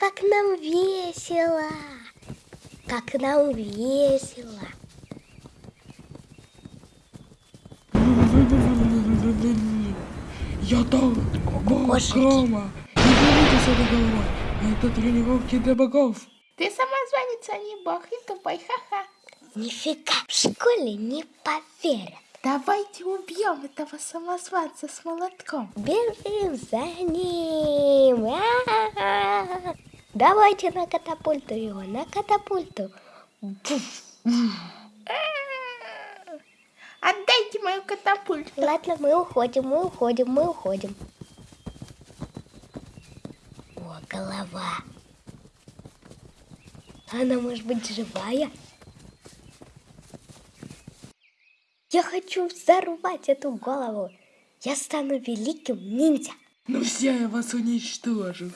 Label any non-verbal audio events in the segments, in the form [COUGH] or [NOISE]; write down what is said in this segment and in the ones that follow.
Как нам весело! Как нам весело! Я там, грома. Не берите с этой головой. Это тренировки для богов. Ты самозванец, а не бог, и тупой, ха-ха. Нифига, в школе не поверят. Давайте убьем этого самозванца с молотком. Бежим за ним. А-а-а. Давайте на катапульту его, на катапульту. Отдайте мою катапульту. Ладно, мы уходим, мы уходим, мы уходим. О, голова. Она может быть живая? Я хочу взорвать эту голову. Я стану великим ниндзя. Ну все, я вас уничтожу.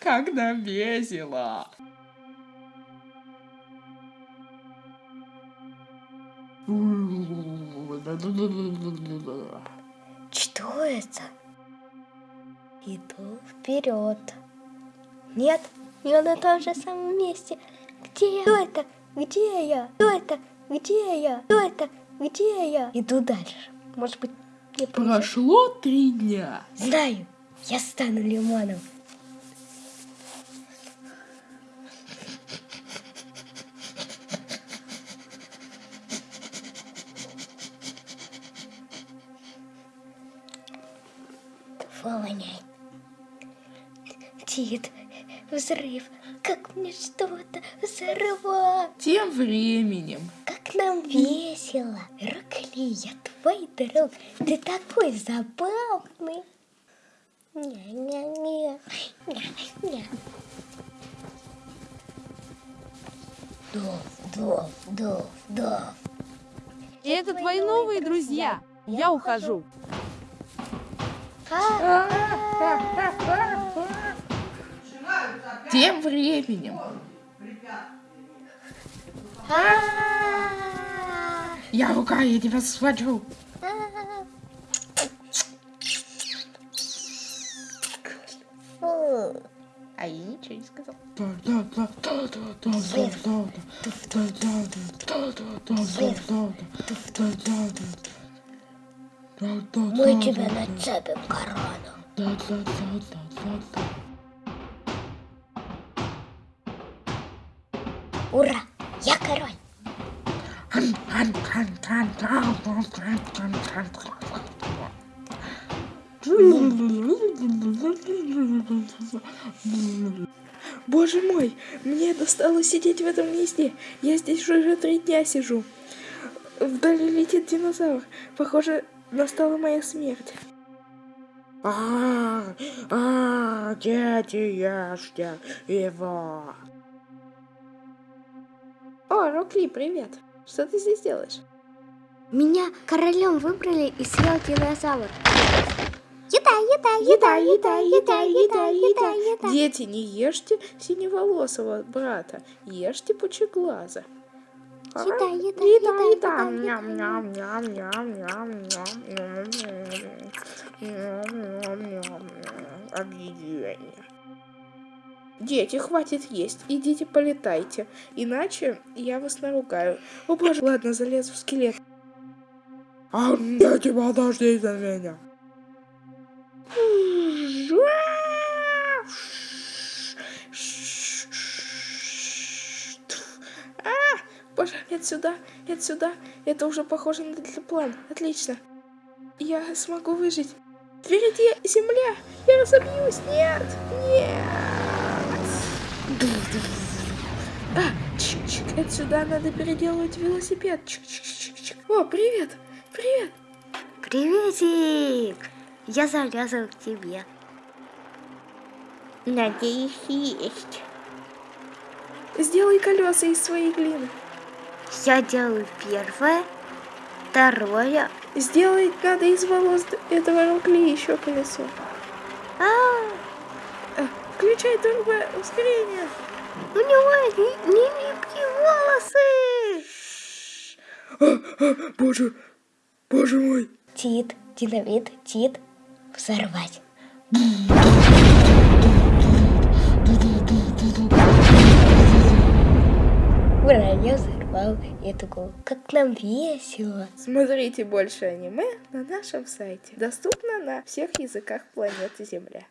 Как нам весело. Что это? Иду вперед. Нет, я на том же самом месте. Где? Кто это? Где я? Кто это? Где я? Кто это? Где я? Иду дальше. Может быть, повезет. Прошло три дня. Знаю, я стану лимоном. Фу, воняет. Тит, взрыв. Как мне что-то взорвать? Тем временем. Как нам весело. Рокли, я твой друг. Ты такой забавный. Ня-ня-ня. Ня-ня. Дов, дов, дов, дов. И это твои новые друзья. Я ухожу. Тем временем. Я рука, я тебя схвачу. А я ничего не сказал. Да, да, да, да, Ура! Я король. Боже мой, мне досталось сидеть в этом гнезде. Я здесь уже три дня сижу. Вдали летит динозавр. Похоже, настала моя смерть. А, а, дети, ешьте его. О, Рокли, привет. Что ты здесь делаешь? Меня королем выбрали и съел динозавр. Еда, еда, Еда, еда, еда, еда, еда. Дети, не ешьте синеволосого брата, ешьте пучеглаза. А? Еда, еда, еда, еда, еда. еда, Ням, ням, ням, ням, ням, ням, ням, ням, ням, ням. Объедение. Дети, хватит есть, идите полетайте, иначе я вас наругаю. О боже, ладно, залез в скелет. А, дети, подождите меня. А, боже, нет сюда, нет сюда. Это уже похоже на план. Отлично. Я смогу выжить. Впереди земля. Я разобьюсь. Нет, нет. А, чик-чик, отсюда надо переделывать велосипед. Чик-чик-чик-чик. О, привет, привет. Приветик! Я залезла к тебе. Надеюсь, есть. Сделай колеса из своей глины. Я делаю первое, второе. Сделай надо из волос этого рукли еще колесо. А, А, Включай турбо ускорение. у него не, не липкие волосы. А, а, [GASPS] боже, Боже мой. Тит, динамит, тит, взорвать. Ура, я взорвал. Я такой, как нам весело. Смотрите больше аниме на нашем сайте. Доступно на всех языках планеты Земля.